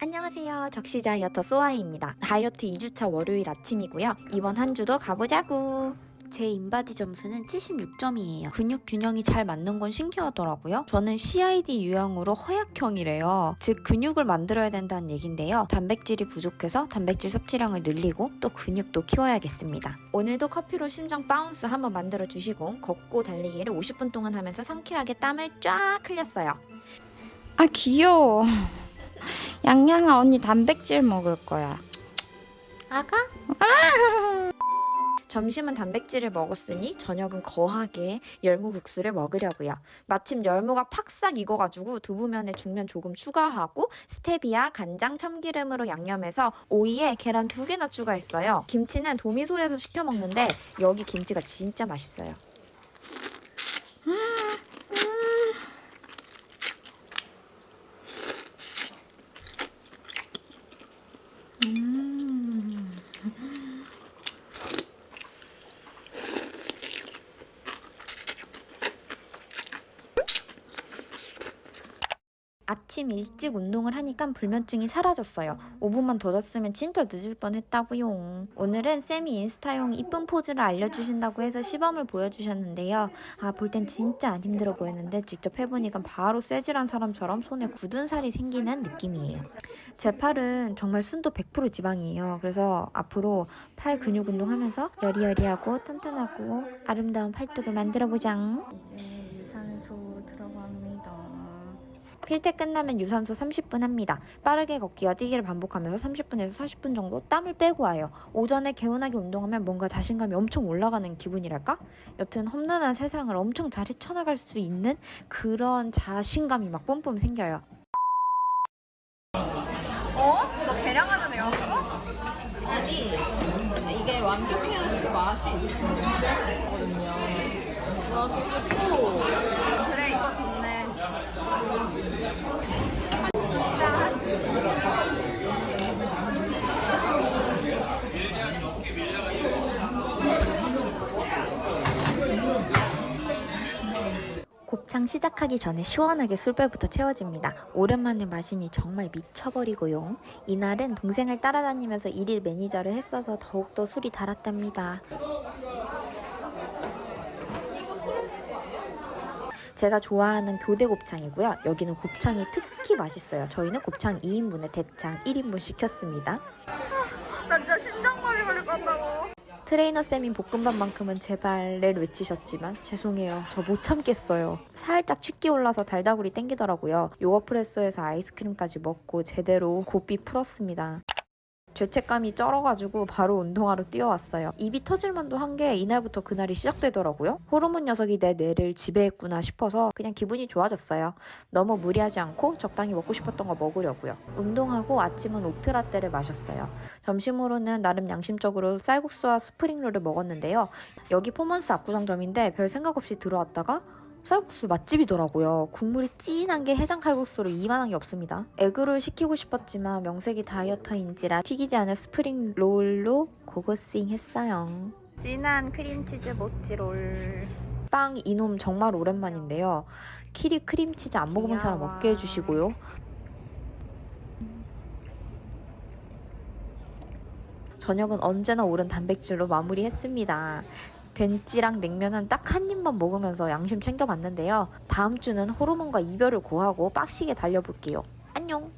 안녕하세요. 적시 다이어터 소아이입니다. 다이어트 2주차 월요일 아침이고요. 이번 한 주도 가보자구. 제 인바디 점수는 76점이에요. 근육 균형이 잘 맞는 건 신기하더라고요. 저는 CID 유형으로 허약형이래요. 즉 근육을 만들어야 된다는 얘긴데요. 단백질이 부족해서 단백질 섭취량을 늘리고 또 근육도 키워야겠습니다. 오늘도 커피로 심장 bounce 한번 만들어 주시고 걷고 달리기를 50분 동안 하면서 상쾌하게 땀을 쫙 흘렸어요. 아 귀여워. 양양아 언니 단백질 먹을 거야. 아가? 점심은 단백질을 먹었으니 저녁은 거하게 열무국수를 먹으려고요. 마침 열무가 팍싹 익어가지고 두부면에 중면 조금 추가하고 스테비아, 간장, 참기름으로 양념해서 오이에 계란 두 개나 추가했어요. 김치는 도미솔에서 시켜 먹는데 여기 김치가 진짜 맛있어요. 아침 일찍 운동을 하니까 불면증이 사라졌어요. 5분만 더 잤으면 진짜 늦을 뻔했다고요. 오늘은 쌤이 인스타용 이쁜 포즈를 알려주신다고 해서 시범을 보여주셨는데요. 아, 볼 땐 진짜 안 힘들어 보였는데 직접 해보니까 바로 쇠질한 사람처럼 손에 굳은 살이 생기는 느낌이에요. 제 팔은 정말 순도 100% 지방이에요. 그래서 앞으로 팔 근육 운동하면서 여리여리하고 탄탄하고 아름다운 팔뚝을 만들어보자. 필테 끝나면 유산소 30분 합니다. 빠르게 걷기와 뛰기를 반복하면서 30분에서 40분 정도 땀을 빼고 와요. 오전에 개운하게 운동하면 뭔가 자신감이 엄청 올라가는 기분이랄까? 여튼 험난한 세상을 엄청 잘 헤쳐나갈 수 있는 그런 자신감이 막 뿜뿜 생겨요. 어? 너 계량하는 애였어? 아니 이게 완벽해야 맛이 있거든요. 그래 이거 좋네. 곱창 시작하기 전에 시원하게 술배부터 채워집니다. 오랜만에 마시니 정말 미쳐버리고요. 이날은 동생을 따라다니면서 일일 매니저를 했어서 더욱더 술이 달았답니다. 제가 좋아하는 교대 곱창이고요. 여기는 곱창이 특히 맛있어요. 저희는 곱창 2인분에 대창 1인분 시켰습니다. 나 진짜 심장마비 걸릴 것 같다고. 트레이너 쌤이 볶음밥만큼은 제발을 외치셨지만 죄송해요. 저 못 참겠어요. 살짝 취기 올라서 달다구리 땡기더라고요. 요거프레소에서 아이스크림까지 먹고 제대로 고삐 풀었습니다. 죄책감이 쩔어가지고 바로 운동하러 뛰어왔어요. 입이 터질만도 한 게 이날부터 그날이 시작되더라고요. 호르몬 녀석이 내 뇌를 지배했구나 싶어서 그냥 기분이 좋아졌어요. 너무 무리하지 않고 적당히 먹고 싶었던 거 먹으려고요. 운동하고 아침은 oat 라떼를 마셨어요. 점심으로는 나름 양심적으로 쌀국수와 spring roll을 먹었는데요. 여기 포먼스 압구정점인데 별 생각 없이 들어왔다가 쌀국수 맛집이더라고요. 국물이 진한 게 해장 칼국수로 이만한 게 없습니다. egg roll 시키고 싶었지만 명색이 다이어터인지라 튀기지 않은 spring roll로 고고싱 했어요. 진한 크림치즈 모찌롤. 빵 이놈 정말 오랜만인데요. 키리 크림치즈 안 먹어본 사람 귀여워. 없게 해주시고요. 저녁은 언제나 오른 단백질로 마무리했습니다. 된찌랑 냉면은 딱 한 입만 먹으면서 양심 챙겨봤는데요. 다음 주는 호르몬과 이별을 고하고 빡시게 달려볼게요. 안녕!